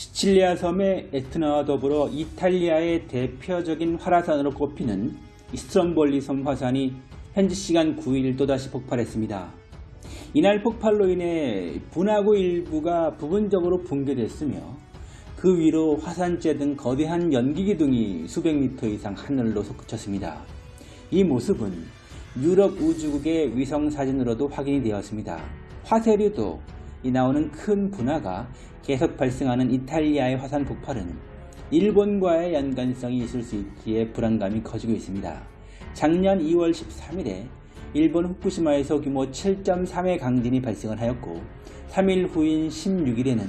시칠리아 섬의 에트나와 더불어 이탈리아의 대표적인 활화산으로 꼽히는 이스트롬볼리 섬 화산이 현지 시간 9일 또다시 폭발했습니다. 이날 폭발로 인해 분화구 일부가 부분적으로 붕괴됐으며 그 위로 화산재 등 거대한 연기 기둥이 수백 미터 이상 하늘로 솟구쳤습니다. 이 모습은 유럽 우주국의 위성 사진으로도 확인이 되었습니다. 화쇄류도 이 나오는 큰 분화가 계속 발생하는 이탈리아의 화산 폭발은 일본과의 연관성이 있을 수 있기에 불안감이 커지고 있습니다. 작년 2월 13일에 일본 후쿠시마에서 규모 7.3의 강진이 발생을 하였고 3일 후인 16일에는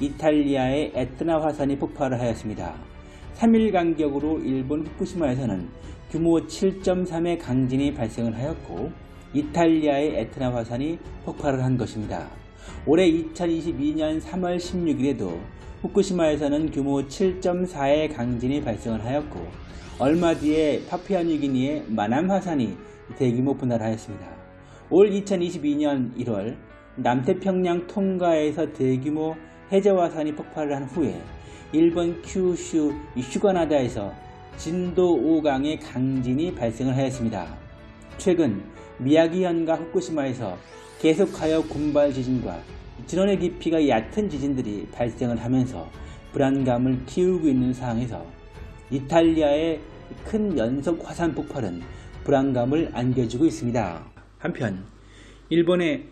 이탈리아의 에트나 화산이 폭발을 하였습니다. 3일 간격으로 일본 후쿠시마에서는 규모 7.3의 강진이 발생을 하였고 이탈리아의 에트나 화산이 폭발을 한 것입니다. 올해 2022년 3월 16일에도 후쿠시마에서는 규모 7.4의 강진이 발생을 하였고 얼마 뒤에 파푸아뉴기니의 마남 화산이 대규모 분할을 하였습니다. 올 2022년 1월 남태평양 통가에서 대규모 해저화산이 폭발을 한 후에 일본 큐슈 휴가나다에서 진도 5강의 강진이 발생을 하였습니다. 최근 미야기현과 후쿠시마에서 계속하여 군발 지진과 진원의 깊이가 얕은 지진들이 발생을 하면서 불안감을 키우고 있는 상황에서 이탈리아의 큰 연속 화산 폭발은 불안감을 안겨주고 있습니다. 한편 일본의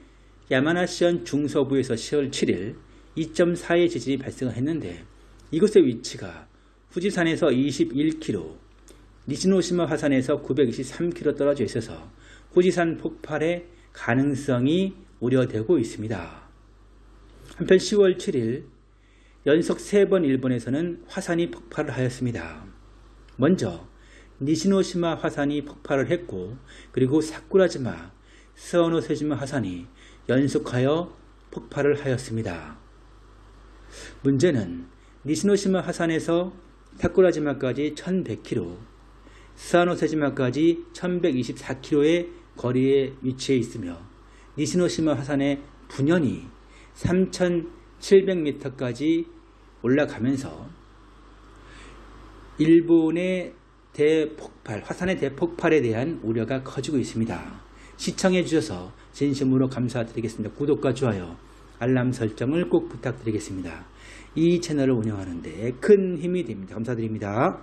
야마나시현 중서부에서 10월 7일 2.4의 지진이 발생했는데 이곳의 위치가 후지산에서 21km, 니시노시마 화산에서 923km 떨어져 있어서 후지산 폭발의 가능성이 우려되고 있습니다. 한편 10월 7일 연속 3번 일본에서는 화산이 폭발을 하였습니다. 먼저 니시노시마 화산이 폭발을 했고 그리고 사쿠라지마, 스어노세지마 화산이 연속하여 폭발을 하였습니다. 문제는 니시노시마 화산에서 사쿠라지마까지 1100km, 스아노세지마까지 1124km의 거리에 위치해 있으며 니시노시마 화산의 분연이 3700m까지 올라가면서 일본의 대폭발, 화산의 대폭발에 대한 우려가 커지고 있습니다. 시청해 주셔서 진심으로 감사드리겠습니다. 구독과 좋아요, 알람 설정을 꼭 부탁드리겠습니다. 이 채널을 운영하는 데 큰 힘이 됩니다. 감사드립니다.